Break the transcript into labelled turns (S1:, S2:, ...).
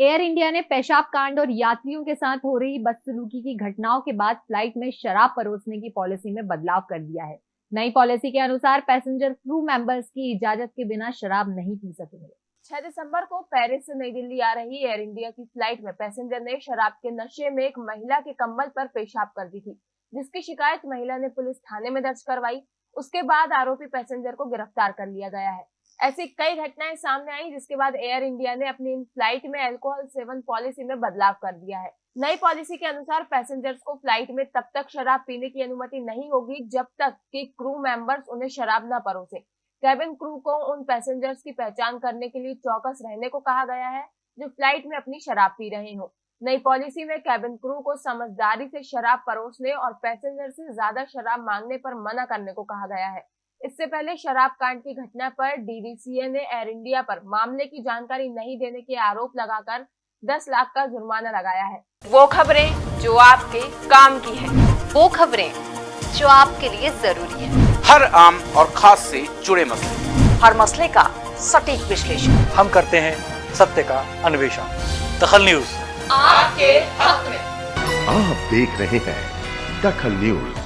S1: Air India ने पेशाब कांड और यात्रियों के साथ हो रही बदसलूकी की घटनाओं के बाद फ़्लाइट में शराब परोसने की पॉलिसी में बदलाव कर दिया है। नई पॉलिसी के अनुसार पैसेंजर क्रू मेंबर्स की इजाज़त के बिना शराब नहीं पी सकेंगे।
S2: 6 दिसंबर को पेरिस से नई दिल्ली आ रही एयर इंडिया की फ़्लाइट में पैसेंजर ने शराब के नशे में एक महिला के कम्बल पर पेशाब कर दी थी, जिसकी शिकायत महिला ने पुलिस थाने में दर्ज करवाई। उसके बाद आरोपी पैसेंजर को गिरफ़्तार कर लिया गया है। ऐसी कई घटनाएँ सामने आई जिसके बाद एयर इंडिया ने अपनी फ़्लाइट में अल्कोहल सेवन पॉलिसी में बदलाव कर दिया है। नई पॉलिसी के अनुसार पैसेंजर्स को फ़्लाइट में तब तक शराब पीने की अनुमति नहीं होगी जब तक कि क्रू मेंबर्स उन्हें शराब न परोसे। कैबिन क्रू को उन पैसेंजर्स की पहचान करने के लिए चौकस रहने को कहा गया है जो फ़्लाइट में अपनी शराब पी रहे हो। नई पॉलिसी में कैबिन क्रू को समझदारी से शराब परोसने और पैसेंजर से ज़्यादा शराब मांगने पर मना करने को कहा गया है। इससे पहले शराब कांड की घटना पर डीडीसीए ने एयर इंडिया पर मामले की जानकारी नहीं देने के आरोप लगाकर 10 लाख का जुर्माना लगाया है।
S3: वो खबरें जो आपके काम की है।
S4: वो खबरें जो आपके लिए ज़रूरी है।
S5: हर आम और खास से जुड़े मसले।
S4: हर मसले का सटीक विश्लेषण।
S6: हम करते हैं सत्य का अन्वेषण। दखल न्यूज़।
S3: आपके हक में।
S7: आप देख रहे हैं दखल न्यूज़।